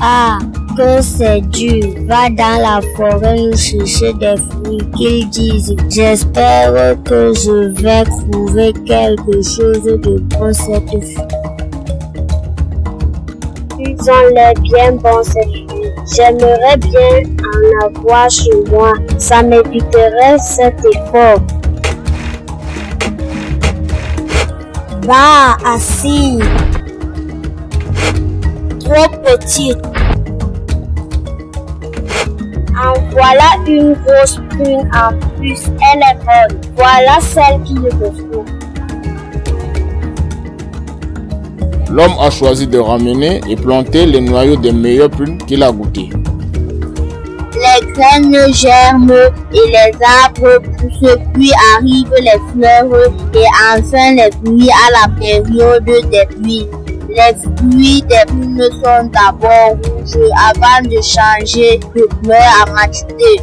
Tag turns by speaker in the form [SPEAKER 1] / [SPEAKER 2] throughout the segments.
[SPEAKER 1] Ah, que c'est dur. Va dans la forêt chercher des fruits qu'ils disent. J'espère que je vais trouver quelque chose de bon cette fois. Ils ont l'air bien bons ces fruits. J'aimerais bien en avoir chez moi. Ça m'éviterait cet effort. Va, assis. Petite. En voilà une grosse prune en plus. Elle est bonne. Voilà celle qui le faut.
[SPEAKER 2] L'homme a choisi de ramener et planter les noyaux des meilleures prunes qu'il a goûtées.
[SPEAKER 1] Les graines germent et les arbres poussent, puis arrivent les fleurs et enfin les fruits à la période des pluies. Les fruits des prunes sont d'abord rouges avant de changer de couleur à maturité.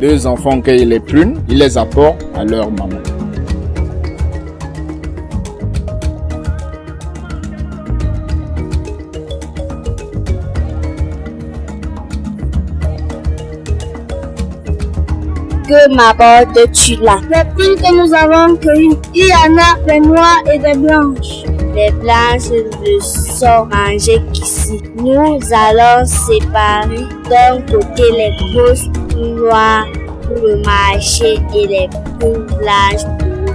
[SPEAKER 2] Deux enfants cueillent les prunes, ils les apportent à leur maman.
[SPEAKER 1] Que m'apportes-tu là
[SPEAKER 3] Les prunes que nous avons cueillies, il y en a des noires et des blanches?
[SPEAKER 1] Les blanches ne sont mangées qu'ici. Nous allons séparer d'un côté les grosses noires pour le marché et les prunes blanches pour.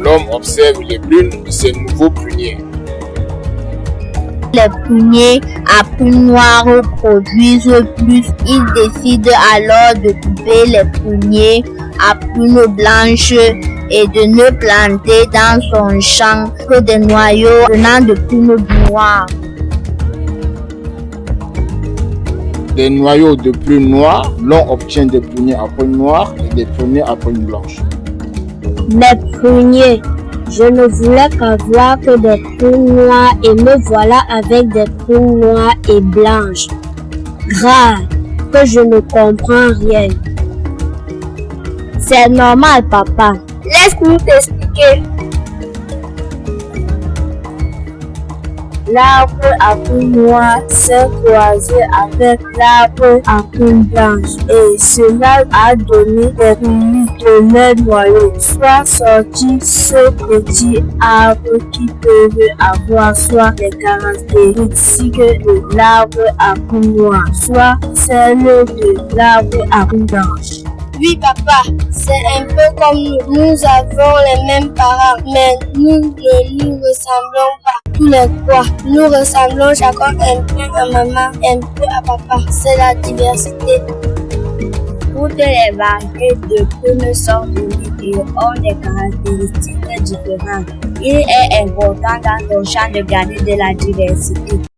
[SPEAKER 2] L'homme observe les prunes de ses nouveaux pruniers.
[SPEAKER 1] Les pruniers à prunes noires produisent plus. Il décide alors de couper les pruniers à prunes blanches et de ne planter dans son champ que des noyaux venant de prunes noires.
[SPEAKER 2] Des noyaux de prunes noires, l'on obtient des pruniers à prunes noires et des pruniers à prunes blanches.
[SPEAKER 1] Mes pruniers, je ne voulais qu'avoir que des prunes noires et me voilà avec des prunes noires et blanches. Grave, que je ne comprends rien. C'est normal, papa. Laisse-nous t'expliquer. L'arbre à prunes noires s'est croisé avec l'arbre à prunes blanches et cela a donné des fruits de leur noyau. Soit sorti ce petit arbre qui peuvent avoir soit les caractéristiques de l'arbre à prunes noires, soit celles de l'arbre à prunes blanches.
[SPEAKER 3] Oui, papa, c'est un peu comme nous. Nous avons les mêmes parents, mais nous ne nous ressemblons pas. Tous les trois, nous ressemblons chacun un peu à maman, un peu à papa. C'est la diversité.
[SPEAKER 1] Toutes les variétés de prunes sont uniques et ont des caractéristiques différentes. Il est important dans ton champ de garder de la diversité.